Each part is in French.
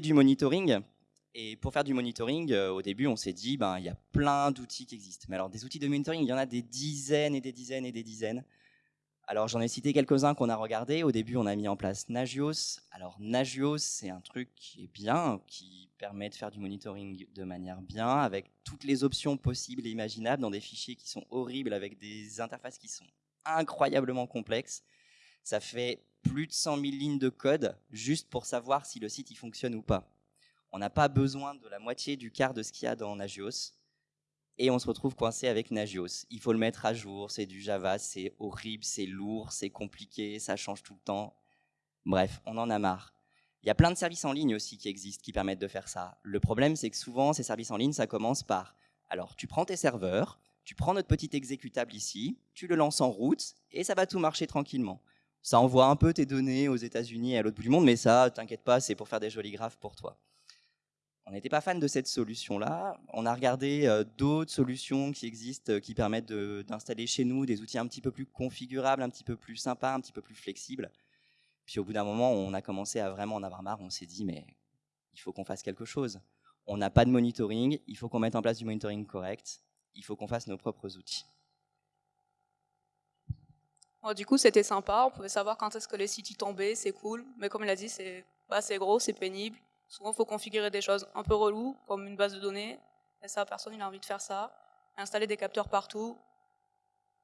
Du monitoring, et pour faire du monitoring, euh, au début, on s'est dit, ben, il y a plein d'outils qui existent. Mais alors, des outils de monitoring, il y en a des dizaines et des dizaines et des dizaines. Alors, j'en ai cité quelques-uns qu'on a regardés. Au début, on a mis en place Nagios. Alors, Nagios, c'est un truc qui est bien, qui permet de faire du monitoring de manière bien, avec toutes les options possibles et imaginables dans des fichiers qui sont horribles, avec des interfaces qui sont incroyablement complexes. Ça fait plus de 100 000 lignes de code juste pour savoir si le site il fonctionne ou pas on n'a pas besoin de la moitié du quart de ce qu'il y a dans Nagios, et on se retrouve coincé avec Nagios. Il faut le mettre à jour, c'est du Java, c'est horrible, c'est lourd, c'est compliqué, ça change tout le temps. Bref, on en a marre. Il y a plein de services en ligne aussi qui existent, qui permettent de faire ça. Le problème, c'est que souvent, ces services en ligne, ça commence par, alors tu prends tes serveurs, tu prends notre petit exécutable ici, tu le lances en route, et ça va tout marcher tranquillement. Ça envoie un peu tes données aux États-Unis et à l'autre bout du monde, mais ça, t'inquiète pas, c'est pour faire des jolis graphes pour toi. On n'était pas fan de cette solution-là. On a regardé euh, d'autres solutions qui existent, euh, qui permettent d'installer chez nous des outils un petit peu plus configurables, un petit peu plus sympas, un petit peu plus flexibles. Puis au bout d'un moment, on a commencé à vraiment en avoir marre. On s'est dit, mais il faut qu'on fasse quelque chose. On n'a pas de monitoring, il faut qu'on mette en place du monitoring correct, il faut qu'on fasse nos propres outils. du coup, c'était sympa, on pouvait savoir quand est-ce que les sites y tombaient, c'est cool, mais comme il a dit, c'est gros, c'est pénible, Souvent, il faut configurer des choses un peu reloues, comme une base de données. Et ça, personne n'a envie de faire ça. Installer des capteurs partout,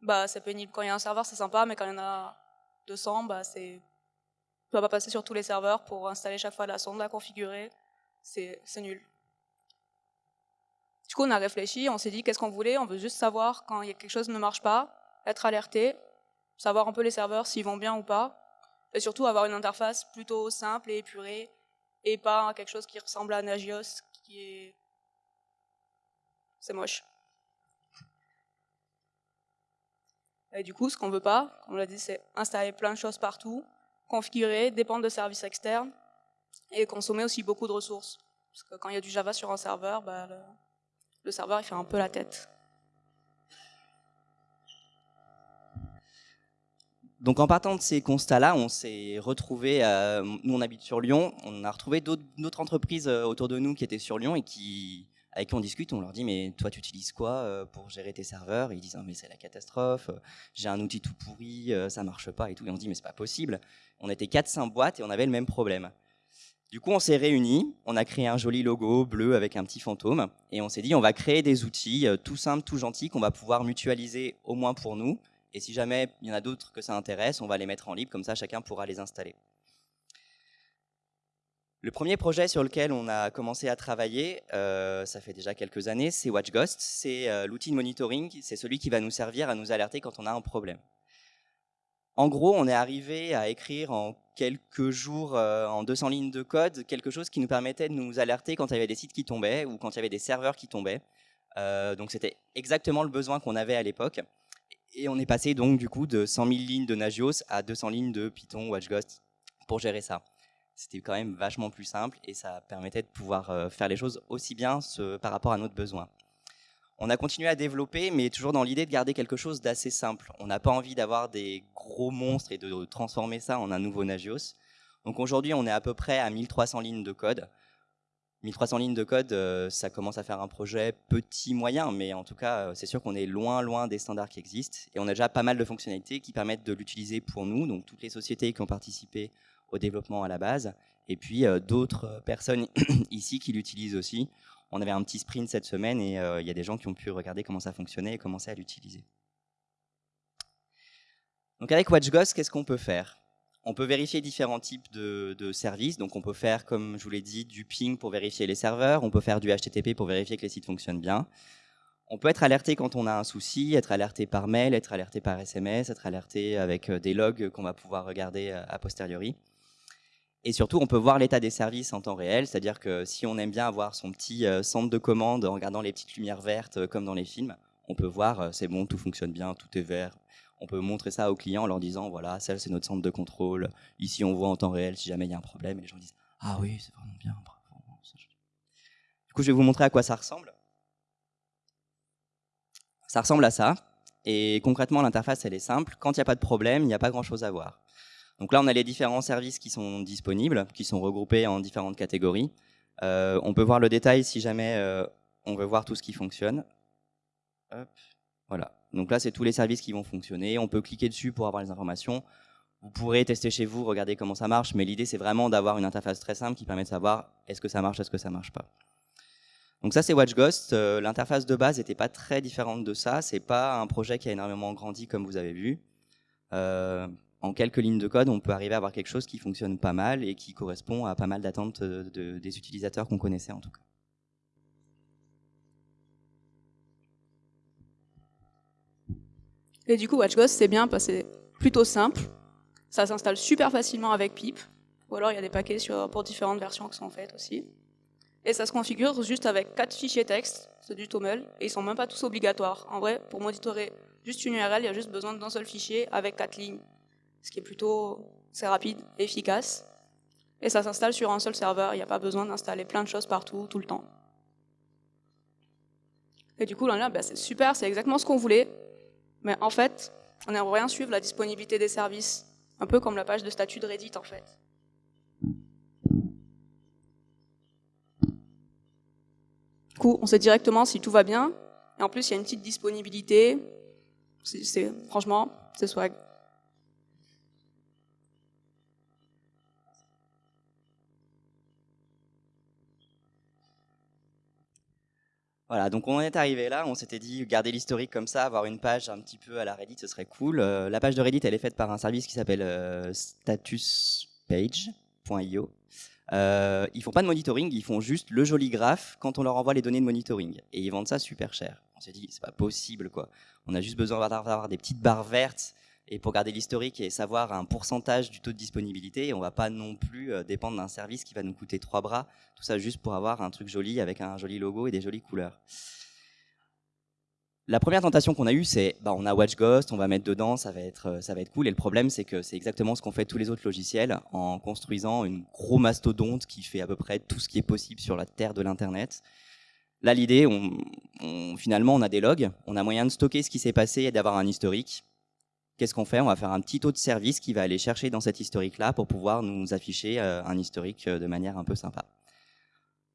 bah, c'est pénible. Quand il y a un serveur, c'est sympa, mais quand il y en a 200, bah, c'est... Tu vas pas passer sur tous les serveurs pour installer chaque fois la sonde, la configurer. C'est nul. Du coup, on a réfléchi, on s'est dit qu'est-ce qu'on voulait? On veut juste savoir quand il y a quelque chose ne marche pas, être alerté, savoir un peu les serveurs s'ils vont bien ou pas, et surtout avoir une interface plutôt simple et épurée, et pas quelque chose qui ressemble à Nagios, qui est... C'est moche. Et du coup, ce qu'on veut pas, comme on l'a dit, c'est installer plein de choses partout, configurer, dépendre de services externes, et consommer aussi beaucoup de ressources. Parce que quand il y a du Java sur un serveur, bah, le, le serveur il fait un peu la tête. Donc en partant de ces constats-là, on s'est retrouvé, euh, nous on habite sur Lyon, on a retrouvé d'autres entreprises euh, autour de nous qui étaient sur Lyon et qui, avec qui on discute, on leur dit mais toi tu utilises quoi euh, pour gérer tes serveurs? Ils disent ah, mais c'est la catastrophe, j'ai un outil tout pourri, ça marche pas et tout. Et on dit mais c'est pas possible. On était 4-5 boîtes et on avait le même problème. Du coup on s'est réunis, on a créé un joli logo bleu avec un petit fantôme. Et on s'est dit on va créer des outils tout simples, tout gentils qu'on va pouvoir mutualiser au moins pour nous et si jamais il y en a d'autres que ça intéresse, on va les mettre en libre, comme ça chacun pourra les installer. Le premier projet sur lequel on a commencé à travailler, euh, ça fait déjà quelques années, c'est WatchGhost. C'est euh, l'outil de monitoring, c'est celui qui va nous servir à nous alerter quand on a un problème. En gros, on est arrivé à écrire en quelques jours, euh, en 200 lignes de code, quelque chose qui nous permettait de nous alerter quand il y avait des sites qui tombaient ou quand il y avait des serveurs qui tombaient. donc c'était exactement le besoin qu'on avait à l'époque. Et on est passé donc du coup de 100 000 lignes de Nagios à 200 lignes de Python WatchGhost pour gérer ça. C'était quand même vachement plus simple et ça permettait de pouvoir euh, faire les choses aussi bien par rapport à notre besoin. On a continué à développer, mais toujours dans l'idée de garder quelque chose d'assez simple. On n'a pas envie d'avoir des gros monstres et de transformer ça en un nouveau Nagios. Donc aujourd'hui, on est à peu près à 1300 lignes de code. 1300 lignes de code, euh, ça commence à faire un projet petit, moyen, mais en tout cas, euh, c'est sûr qu'on est loin, loin des standards qui existent. Et on a déjà pas mal de fonctionnalités qui permettent de l'utiliser pour nous, donc toutes les sociétés qui ont participé au développement à la base, et puis euh, d'autres personnes ici qui l'utilisent aussi. On avait un petit sprint cette semaine et il y a des gens qui ont pu regarder comment ça fonctionnait et commencer à l'utiliser. Donc avec WatchGhost, qu'est-ce qu'on peut faire? On peut vérifier différents types de, services. Donc on peut faire, comme je vous l'ai dit, du ping pour vérifier les serveurs. On peut faire du HTTP pour vérifier que les sites fonctionnent bien. On peut être alerté quand on a un souci, être alerté par mail, être alerté par SMS, être alerté avec euh, des logs qu'on va pouvoir regarder euh, a posteriori. Et surtout, on peut voir l'état des services en temps réel, c'est-à-dire que si on aime bien avoir son petit euh, centre de commande en regardant les petites lumières vertes comme dans les films, on peut voir, c'est bon, tout fonctionne bien, tout est vert. On peut montrer ça aux clients en leur disant, voilà, ça c'est notre centre de contrôle, ici on voit en temps réel si jamais il y a un problème, et les gens disent, ah oui, c'est vraiment bien. Du coup, je vais vous montrer à quoi ça ressemble. Ça ressemble à ça, et concrètement, l'interface, elle est simple. Quand il n'y a pas de problème, il n'y a pas grand-chose à voir. Donc là, on a les différents services qui sont disponibles, qui sont regroupés en différentes catégories. Euh, on peut voir le détail si jamais euh, on veut voir tout ce qui fonctionne. Voilà. Donc là, c'est tous les services qui vont fonctionner. On peut cliquer dessus pour avoir les informations. Vous pourrez tester chez vous, regarder comment ça marche, mais l'idée, c'est vraiment d'avoir une interface très simple qui permet de savoir est-ce que ça marche, est-ce que ça marche pas. Donc ça, c'est WatchGhost. Euh, l'interface de base n'était pas très différente de ça. C'est pas un projet qui a énormément grandi, comme vous avez vu en quelques lignes de code, on peut arriver à avoir quelque chose qui fonctionne pas mal et qui correspond à pas mal d'attentes des utilisateurs qu'on connaissait en tout cas. Et du coup, WatchGhost, c'est bien parce que c'est plutôt simple. Ça s'installe super facilement avec Pip. Ou alors, il y a des paquets pour différentes versions qui sont faites aussi. Et ça se configure juste avec quatre fichiers texte, c'est du TOML, et ils sont même pas tous obligatoires. En vrai, pour monitorer juste une URL, il y a juste besoin d'un seul fichier avec quatre lignes ce qui est plutôt c'est rapide, efficace. Et ça s'installe sur un seul serveur, il n'y a pas besoin d'installer plein de choses partout, tout le temps. Et du coup, là, ben, c'est super, c'est exactement ce qu'on voulait. Mais en fait, on aimerait rien suivre la disponibilité des services, un peu comme la page de statut de Reddit en fait. Du coup, on sait directement si tout va bien. Et en plus, il y a une petite disponibilité. C'est franchement, c'est swag. Voilà, donc on est arrivé là, on s'était dit garder l'historique comme ça, avoir une page un petit peu à la Reddit, ce serait cool. Euh, la page de Reddit, elle est faite par un service qui s'appelle euh, statuspage.io. Euh, ils font pas de monitoring, ils font juste le joli graphe quand on leur envoie les données de monitoring. Et ils vendent ça super cher. On s'est dit, c'est pas possible quoi. On a juste besoin d'avoir des petites barres vertes et pour garder l'historique et savoir un pourcentage du taux de disponibilité, on va pas non plus euh, dépendre d'un service qui va nous coûter trois bras, tout ça juste pour avoir un truc joli avec un joli logo et des jolies couleurs. La première tentation qu'on a eue, c'est bah, on a WatchGhost, on va mettre dedans, ça va être, euh, ça va être cool. Et le problème, c'est que c'est exactement ce qu'ont fait tous les autres logiciels en construisant une gros mastodonte qui fait à peu près tout ce qui est possible sur la terre de l'Internet. Là, l'idée, finalement, on a des logs, on a moyen de stocker ce qui s'est passé et d'avoir un historique qu'est-ce qu'on fait? On va faire un petit taux de service qui va aller chercher dans cet historique-là pour pouvoir nous afficher euh, un historique euh, de manière un peu sympa.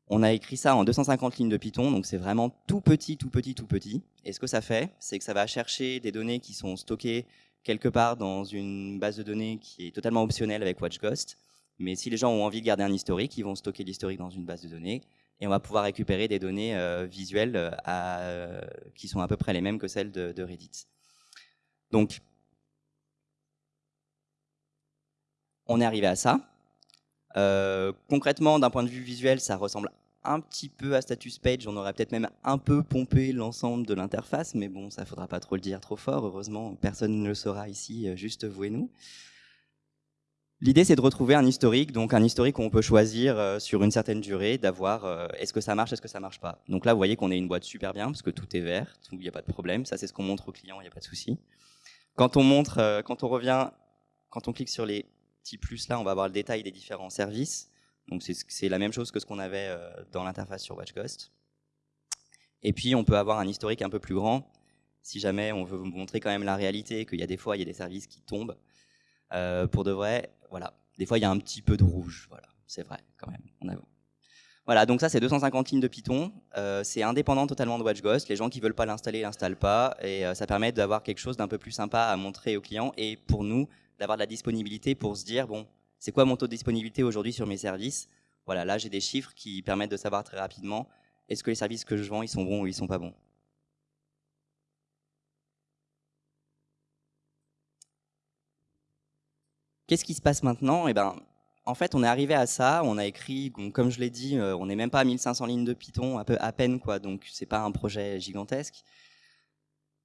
On a écrit ça en 250 lignes de Python, donc c'est vraiment tout petit, tout petit, tout petit. Et ce que ça fait, c'est que ça va chercher des données qui sont stockées quelque part dans une base de données qui est totalement optionnelle avec WatchGhost. Mais si les gens ont envie de garder un historique, ils vont stocker l'historique dans une base de données et on va pouvoir récupérer des données euh, visuelles qui sont à peu près les mêmes que celles de, de Reddit. Donc, on est arrivé à ça. Euh, concrètement, d'un point de vue visuel, ça ressemble un petit peu à Status Page. On aurait peut-être même un peu pompé l'ensemble de l'interface, mais bon, ça faudra pas trop le dire trop fort. Heureusement, personne ne le saura ici, euh, juste vous et nous. L'idée, c'est de retrouver un historique, donc un historique où on peut choisir euh, sur une certaine durée d'avoir est-ce que ça marche, est-ce que ça marche pas. Donc là, vous voyez qu'on est une boîte super bien parce que tout est vert, il n'y a pas de problème. Ça, c'est ce qu'on montre aux clients, il n'y a pas de souci. Quand on montre, quand on revient, quand on clique sur les petit plus là, on va avoir le détail des différents services. Donc c'est la même chose que ce qu'on avait euh, dans l'interface sur WatchGhost. Et puis on peut avoir un historique un peu plus grand, si jamais on veut vous montrer quand même la réalité, qu'il y a des fois il y a des services qui tombent. Euh, pour de vrai, voilà. Des fois il y a un petit peu de rouge, voilà. C'est vrai quand même. Voilà, donc ça c'est 250 lignes de Python. Euh, c'est indépendant totalement de WatchGhost. Les gens qui veulent pas l'installer, l'installent pas, et ça permet d'avoir quelque chose d'un peu plus sympa à montrer aux clients. Et pour nous, d'avoir de la disponibilité pour se dire, bon, c'est quoi mon taux de disponibilité aujourd'hui sur mes services? Voilà, là j'ai des chiffres qui permettent de savoir très rapidement, est-ce que les services que je vends, ils sont bons ou ils sont pas bons? Qu'est-ce qui se passe maintenant? Eh ben, en fait, on est arrivé à ça, on a écrit, comme je l'ai dit, euh, on n'est même pas à 1500 lignes de Python, à, peine, quoi, donc c'est pas un projet gigantesque.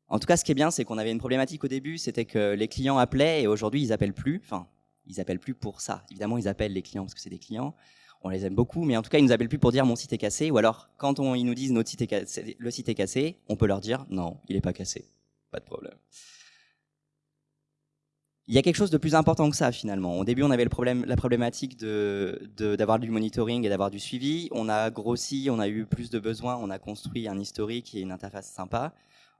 En tout cas, ce qui est bien, c'est qu'on avait une problématique au début, c'était que les clients appelaient et aujourd'hui, ils appellent plus. Enfin, Ils appellent plus pour ça. Évidemment, ils appellent les clients parce que c'est des clients. On les aime beaucoup, mais en tout cas, ils nous appellent plus pour dire mon site est cassé. Ou alors, quand ils nous disent notre site est cassé, le site est cassé, on peut leur dire non, il n'est pas cassé. Pas de problème. Il y a quelque chose de plus important que ça finalement. Au début, on avait le problème, la problématique de, d'avoir du monitoring et d'avoir du suivi. On a grossi, on a eu plus de besoins, on a construit un historique et une interface sympa.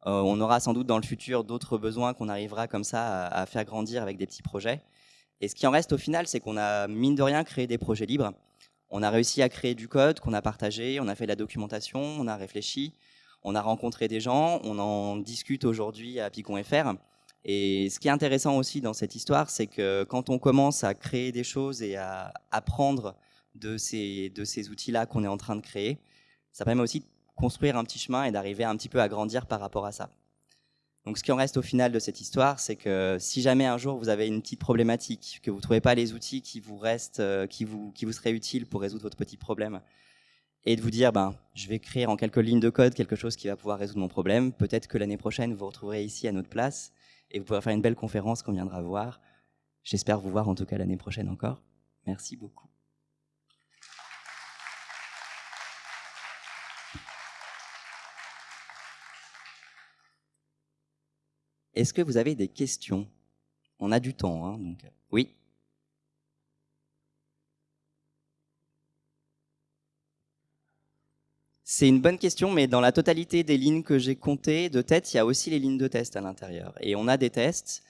Euh, on aura sans doute dans le futur d'autres besoins qu'on arrivera comme ça à, faire grandir avec des petits projets. Et ce qui en reste au final, c'est qu'on a mine de rien créé des projets libres. On a réussi à créer du code qu'on a partagé, on a fait de la documentation, on a réfléchi, on a rencontré des gens, on en discute aujourd'hui à Picon.fr. Et ce qui est intéressant aussi dans cette histoire, c'est que quand on commence à créer des choses et à apprendre de ces, de ces outils-là qu'on est en train de créer, ça permet aussi de construire un petit chemin et d'arriver un petit peu à grandir par rapport à ça. Donc ce qui en reste au final de cette histoire, c'est que si jamais un jour vous avez une petite problématique, que vous ne trouvez pas les outils qui vous restent, euh, qui vous, seraient utiles pour résoudre votre petit problème, et de vous dire, ben, je vais écrire en quelques lignes de code quelque chose qui va pouvoir résoudre mon problème, peut-être que l'année prochaine, vous vous retrouverez ici à notre place, et vous pourrez faire une belle conférence qu'on viendra voir. J'espère vous voir en tout cas l'année prochaine encore. Merci beaucoup. Est-ce que vous avez des questions? On a du temps, hein, donc oui. C'est une bonne question, mais dans la totalité des lignes que j'ai comptées de tête, il y a aussi les lignes de test à l'intérieur. Et on a des tests.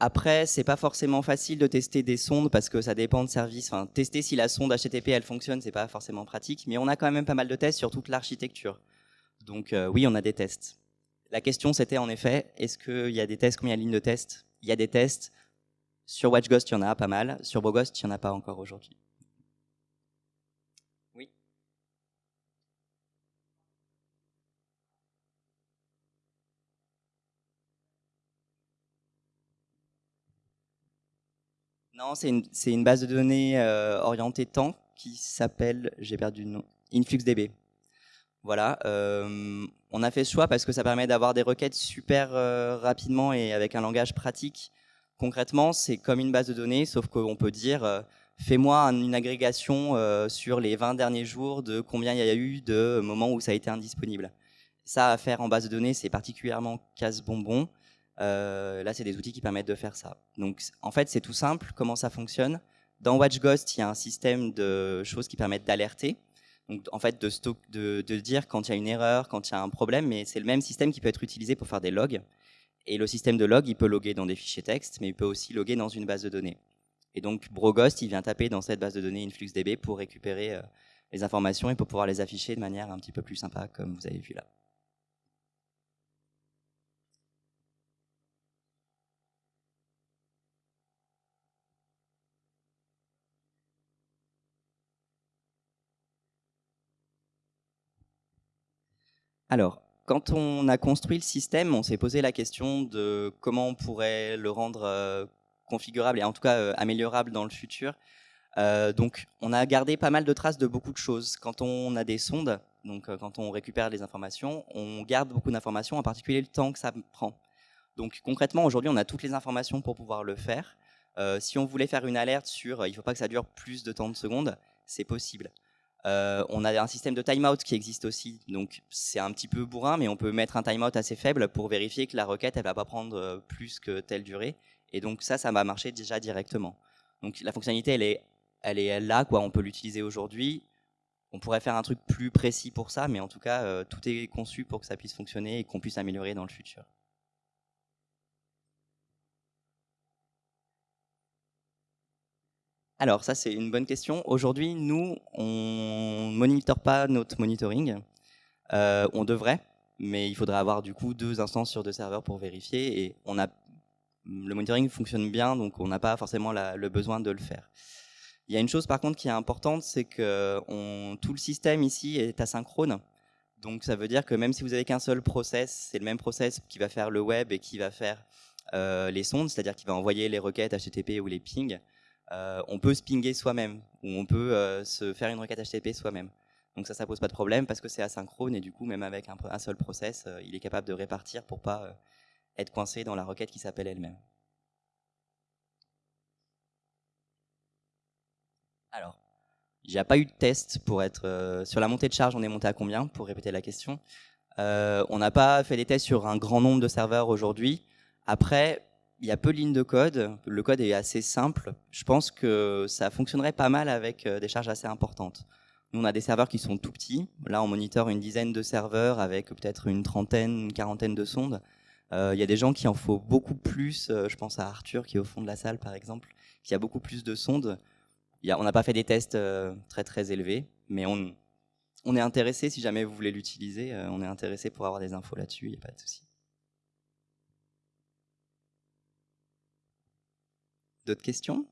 Après, c'est pas forcément facile de tester des sondes parce que ça dépend de service. Tester si la sonde HTTP elle fonctionne, c'est pas forcément pratique, mais on a quand même pas mal de tests sur toute l'architecture. Donc euh, oui, on a des tests. La question c'était en effet, est-ce qu'il y a des tests Combien de lignes de tests? Il y a des tests. Sur WatchGhost, il y en a pas mal. Sur Boghost, il n'y en a pas encore aujourd'hui. Non, c'est une, base de données euh, orientée temps qui s'appelle, j'ai perdu le nom, InfluxDB. Voilà, euh, on a fait ce choix parce que ça permet d'avoir des requêtes super euh, rapidement et avec un langage pratique. Concrètement, c'est comme une base de données, sauf qu'on peut dire fais-moi une agrégation sur les 20 derniers jours de combien il y a eu de moments où ça a été indisponible. Ça, à faire en base de données, c'est particulièrement casse-bonbon. Euh, là, c'est des outils qui permettent de faire ça. Donc, en fait, c'est tout simple. Comment ça fonctionne? Dans WatchGhost, il y a un système de choses qui permettent d'alerter. Donc, en fait, de, dire quand il y a une erreur, quand il y a un problème, mais c'est le même système qui peut être utilisé pour faire des logs. Et le système de log, il peut loguer dans des fichiers texte, mais il peut aussi loguer dans une base de données. Et donc, Broghost, il vient taper dans cette base de données InfluxDB pour récupérer euh, les informations et pour pouvoir les afficher de manière un petit peu plus sympa, comme vous avez vu là. Alors, quand on a construit le système, on s'est posé la question de comment on pourrait le rendre euh, configurable et en tout cas euh, améliorable dans le futur. Euh, donc, on a gardé pas mal de traces de beaucoup de choses. Quand on a des sondes, donc quand on récupère les informations, on garde beaucoup d'informations, en particulier le temps que ça prend. Donc, concrètement, aujourd'hui, on a toutes les informations pour pouvoir le faire. si on voulait faire une alerte sur il ne faut pas que ça dure plus de temps de secondes, c'est possible. Euh, on a un système de timeout qui existe aussi, donc c'est un petit peu bourrin, mais on peut mettre un timeout assez faible pour vérifier que la requête elle va pas prendre euh, plus que telle durée. Et donc ça, ça va marcher déjà directement. Donc la fonctionnalité, elle est, elle est là, quoi. On peut l'utiliser aujourd'hui. On pourrait faire un truc plus précis pour ça, mais en tout cas, euh, tout est conçu pour que ça puisse fonctionner et qu'on puisse améliorer dans le futur. Alors ça c'est une bonne question. Aujourd'hui nous on monitore pas notre monitoring. Euh, on devrait, mais il faudrait avoir du coup deux instances sur deux serveurs pour vérifier et on a le monitoring fonctionne bien donc on n'a pas forcément le besoin de le faire. Il y a une chose par contre qui est importante, c'est que tout le système ici est asynchrone. Donc ça veut dire que même si vous avez qu'un seul process, c'est le même process qui va faire le web et qui va faire euh, les sondes, c'est-à-dire qui va envoyer les requêtes HTTP ou les pings. Euh, on peut se pinguer soi-même, ou on peut euh, se faire une requête HTTP soi-même. Donc ça, ça pose pas de problème parce que c'est asynchrone et du coup, même avec un, seul process, euh, il est capable de répartir pour pas être coincé dans la requête qui s'appelle elle-même. Alors, il n'y a pas eu de test pour être... Sur la montée de charge, on est monté à combien, pour répéter la question? On n'a pas fait des tests sur un grand nombre de serveurs aujourd'hui. Après, il y a peu de lignes de code. Le code est assez simple. Je pense que ça fonctionnerait pas mal avec des charges assez importantes. Nous, on a des serveurs qui sont tout petits. Là, on monitore une dizaine de serveurs avec peut-être une trentaine, une quarantaine de sondes. Il y a des gens qui en faut beaucoup plus. je pense à Arthur qui est au fond de la salle, par exemple, qui a beaucoup plus de sondes on n'a pas fait des tests euh, très très élevés, mais on, est intéressé, si jamais vous voulez l'utiliser, euh, on est intéressé pour avoir des infos là-dessus, il n'y a pas de souci. D'autres questions?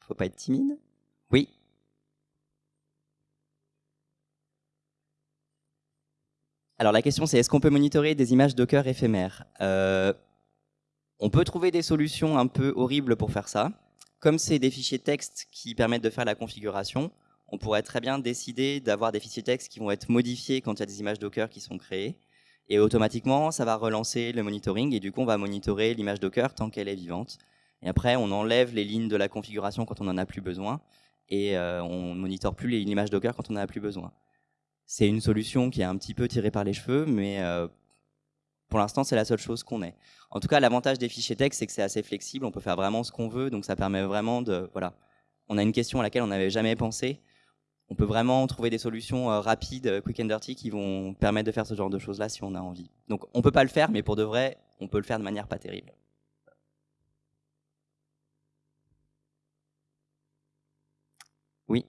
Faut pas être timide? Oui Alors la question c'est est-ce qu'on peut monitorer des images Docker éphémères? Euh, On peut trouver des solutions un peu horribles pour faire ça. Comme c'est des fichiers texte qui permettent de faire la configuration, on pourrait très bien décider d'avoir des fichiers texte qui vont être modifiés quand il y a des images Docker qui sont créées. Et automatiquement, ça va relancer le monitoring et du coup, on va monitorer l'image Docker tant qu'elle est vivante. Et après, on enlève les lignes de la configuration quand on n'en a plus besoin et euh, on monitore plus l'image Docker quand on n'en a plus besoin. C'est une solution qui est un petit peu tirée par les cheveux, mais euh, pour l'instant, c'est la seule chose qu'on ait. En tout cas, l'avantage des fichiers texte, c'est que c'est assez flexible, on peut faire vraiment ce qu'on veut, donc ça permet vraiment de... Voilà, on a une question à laquelle on n'avait jamais pensé, on peut vraiment trouver des solutions euh, rapides, euh, quick and dirty, qui vont permettre de faire ce genre de choses-là si on a envie. Donc on peut pas le faire, mais pour de vrai, on peut le faire de manière pas terrible. Oui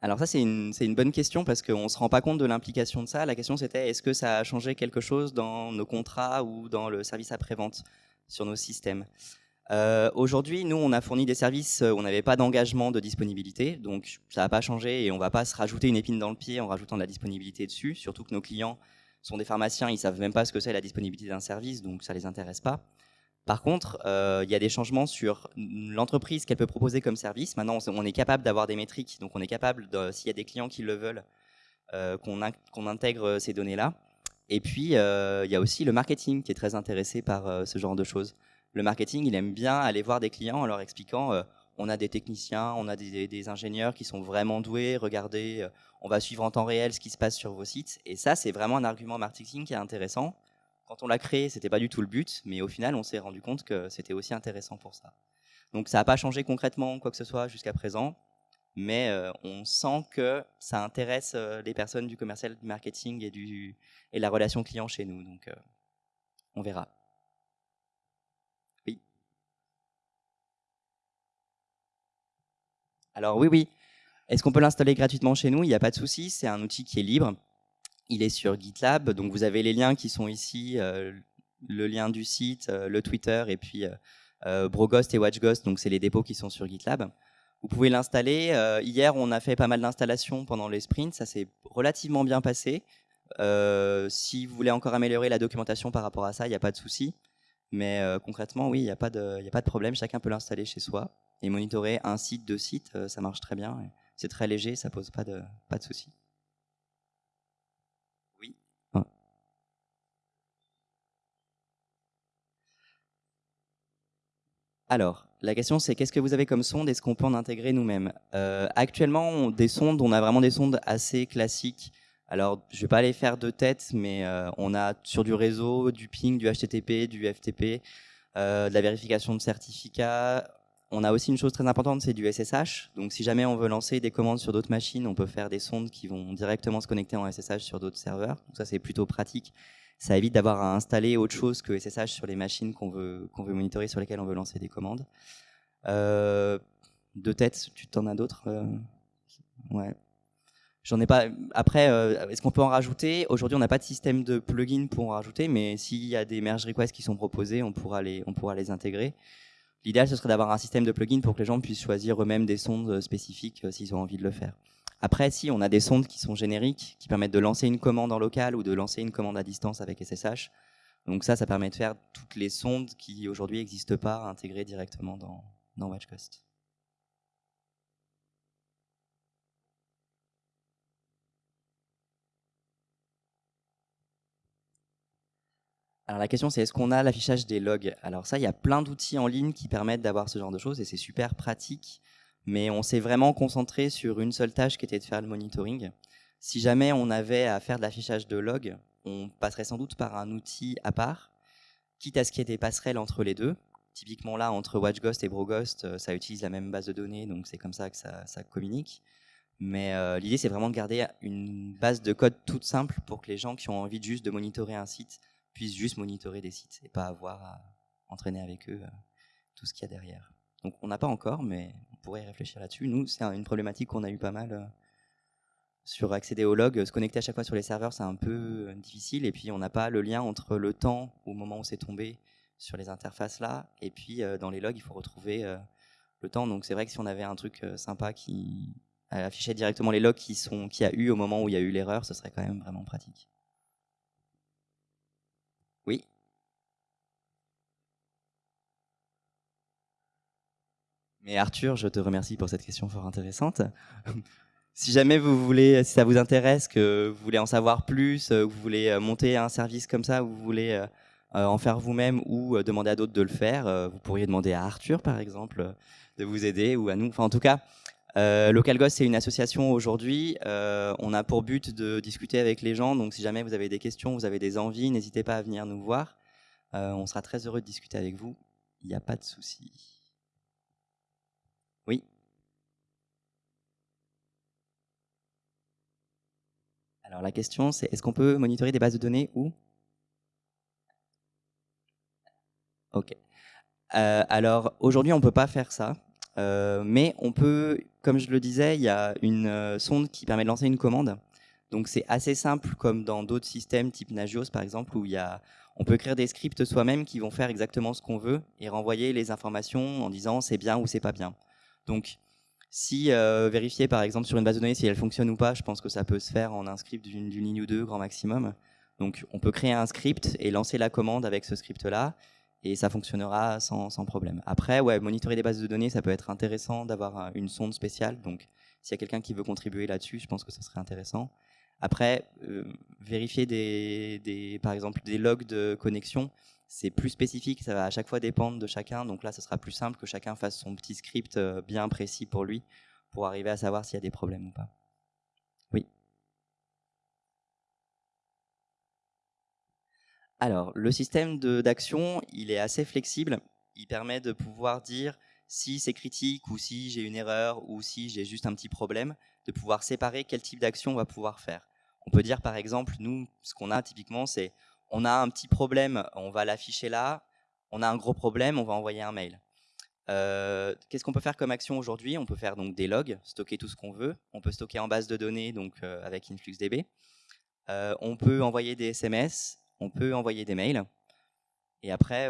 Alors ça, c'est une, bonne question parce qu'on ne se rend pas compte de l'implication de ça. La question, c'était est-ce que ça a changé quelque chose dans nos contrats ou dans le service après-vente sur nos systèmes? Euh, Aujourd'hui, nous, on a fourni des services où on n'avait pas d'engagement de disponibilité, donc ça n'a pas changé et on ne va pas se rajouter une épine dans le pied en rajoutant de la disponibilité dessus, surtout que nos clients sont des pharmaciens, ils savent même pas ce que c'est la disponibilité d'un service, donc ça les intéresse pas. Par contre, euh, il y a des changements sur l'entreprise qu'elle peut proposer comme service. Maintenant, on est capable d'avoir des métriques, donc on est capable, s'il y a des clients qui le veulent, euh, qu'on intègre ces données-là. Et puis, euh, il y a aussi le marketing qui est très intéressé par ce genre de choses. Le marketing, il aime bien aller voir des clients en leur expliquant on a des techniciens, on a des, des, ingénieurs qui sont vraiment doués, regardez, on va suivre en temps réel ce qui se passe sur vos sites. Et ça, c'est vraiment un argument marketing qui est intéressant quand on l'a créé, c'était pas du tout le but, mais au final, on s'est rendu compte que c'était aussi intéressant pour ça. Donc ça n'a pas changé concrètement quoi que ce soit jusqu'à présent, mais euh, on sent que ça intéresse euh, les personnes du commercial, du marketing et, du, et la relation client chez nous. Donc euh, on verra. Oui. Alors oui, oui. Est-ce qu'on peut l'installer gratuitement chez nous? Il n'y a pas de souci, c'est un outil qui est libre. Il est sur GitLab, donc vous avez les liens qui sont ici, euh, le lien du site, euh, le Twitter et puis euh, Broghost et WatchGhost, donc c'est les dépôts qui sont sur GitLab. Vous pouvez l'installer. hier, on a fait pas mal d'installations pendant les sprints, ça s'est relativement bien passé. si vous voulez encore améliorer la documentation par rapport à ça, il n'y a pas de souci. Mais concrètement, oui, il n'y a, pas de, a pas de problème. Chacun peut l'installer chez soi et monitorer un site, deux sites, ça marche très bien. C'est très léger, ça pose pas de, pas de souci. Alors, la question c'est qu'est-ce que vous avez comme sonde Est-ce qu'on peut en intégrer nous-mêmes? Euh, Actuellement, des sondes, on a vraiment des sondes assez classiques. Alors, je vais pas les faire de tête, mais euh, on a sur du réseau, du ping, du HTTP, du FTP, euh, de la vérification de certificats. On a aussi une chose très importante, c'est du SSH. Donc, si jamais on veut lancer des commandes sur d'autres machines, on peut faire des sondes qui vont directement se connecter en SSH sur d'autres serveurs. Donc, ça, c'est plutôt pratique ça évite d'avoir à installer autre chose que SSH sur les machines qu'on veut, qu'on veut monitorer, sur lesquelles on veut lancer des commandes. Euh, de tête, tu t'en as d'autres euh, Ouais. J'en ai pas. Après, euh, est-ce qu'on peut en rajouter? Aujourd'hui, on n'a pas de système de plugin pour en rajouter, mais s'il y a des merge requests qui sont proposés, on pourra les, on pourra les intégrer. L'idéal, ce serait d'avoir un système de plugin pour que les gens puissent choisir eux-mêmes des sondes spécifiques s'ils ont envie de le faire. Après, si on a des sondes qui sont génériques, qui permettent de lancer une commande en local ou de lancer une commande à distance avec SSH. Donc ça, ça permet de faire toutes les sondes qui aujourd'hui n'existent pas intégrées directement dans, dans WatchCost. Alors la question c'est est-ce qu'on a l'affichage des logs? Alors ça, il y a plein d'outils en ligne qui permettent d'avoir ce genre de choses et c'est super pratique mais on s'est vraiment concentré sur une seule tâche qui était de faire le monitoring. Si jamais on avait à faire de l'affichage de logs, on passerait sans doute par un outil à part, quitte à ce qu'il y ait des passerelles entre les deux. Typiquement là, entre WatchGhost et BroGhost, euh, ça utilise la même base de données, donc c'est comme ça que ça, communique. Mais euh, l'idée, c'est vraiment de garder une base de code toute simple pour que les gens qui ont envie juste de monitorer un site puissent juste monitorer des sites et pas avoir à entraîner avec eux euh, tout ce qu'il y a derrière. Donc on n'a pas encore, mais on pourrait réfléchir là-dessus. Nous, c'est une problématique qu'on a eu pas mal sur accéder aux logs, se connecter à chaque fois sur les serveurs, c'est un peu euh, difficile. Et puis, on n'a pas le lien entre le temps au moment où c'est tombé sur les interfaces là, et puis euh, dans les logs, il faut retrouver euh, le temps. Donc, c'est vrai que si on avait un truc sympa qui affichait directement les logs qui sont qui a eu au moment où il y a eu l'erreur, ce serait quand même vraiment pratique. Oui. Mais Arthur, je te remercie pour cette question fort intéressante. Si jamais vous voulez, si ça vous intéresse, que vous voulez en savoir plus, euh, vous voulez euh, monter un service comme ça, vous voulez euh, en faire vous-même ou demander à d'autres de le faire, vous pourriez demander à Arthur, par exemple, de vous aider ou à nous. Enfin, en tout cas, euh, LocalGhost, c'est une association aujourd'hui. on a pour but de discuter avec les gens. Donc, si jamais vous avez des questions, vous avez des envies, n'hésitez pas à venir nous voir. on sera très heureux de discuter avec vous. Il n'y a pas de souci. Oui. Alors la question, c'est est-ce qu'on peut monitorer des bases de données où Ok. Euh, alors aujourd'hui, on ne peut pas faire ça, euh, mais on peut, comme je le disais, il y a une euh, sonde qui permet de lancer une commande. Donc c'est assez simple, comme dans d'autres systèmes type Nagios par exemple, où il y a, on peut créer des scripts soi-même qui vont faire exactement ce qu'on veut et renvoyer les informations en disant c'est bien ou c'est pas bien. Donc si euh, vérifier par exemple sur une base de données si elle fonctionne ou pas, je pense que ça peut se faire en un script d'une ligne ou deux grand maximum. Donc on peut créer un script et lancer la commande avec ce script-là et ça fonctionnera sans, problème. Après, ouais, monitorer des bases de données, ça peut être intéressant d'avoir une sonde spéciale. Donc s'il y a quelqu'un qui veut contribuer là-dessus, je pense que ce serait intéressant. Après, euh, vérifier des, par exemple des logs de connexion, c'est plus spécifique, ça va à chaque fois dépendre de chacun. Donc là, ce sera plus simple que chacun fasse son petit script euh, bien précis pour lui, pour arriver à savoir s'il y a des problèmes ou pas. Oui. Alors, le système d'action, il est assez flexible. Il permet de pouvoir dire si c'est critique ou si j'ai une erreur ou si j'ai juste un petit problème, de pouvoir séparer quel type d'action on va pouvoir faire. On peut dire par exemple, nous, ce qu'on a typiquement, c'est on a un petit problème, on va l'afficher là. On a un gros problème, on va envoyer un mail. Euh, qu'est-ce qu'on peut faire comme action aujourd'hui? On peut faire donc des logs, stocker tout ce qu'on veut. On peut stocker en base de données donc euh, avec InfluxDB. Euh, on peut envoyer des SMS, on peut envoyer des mails. Et après,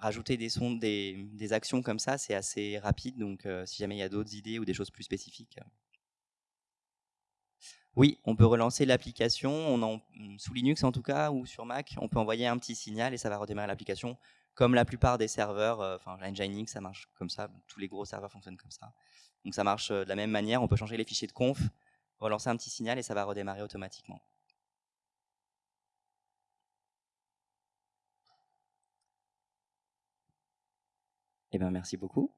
rajouter des, sons, des, actions comme ça, c'est assez rapide. Donc, si jamais il y a d'autres idées ou des choses plus spécifiques, oui, on peut relancer l'application, sous Linux en tout cas, ou sur Mac, on peut envoyer un petit signal et ça va redémarrer l'application, comme la plupart des serveurs, euh, enfin Nginx, ça marche comme ça, tous les gros serveurs fonctionnent comme ça. Donc ça marche euh, de la même manière, on peut changer les fichiers de conf, relancer un petit signal et ça va redémarrer automatiquement. Eh bien, merci beaucoup.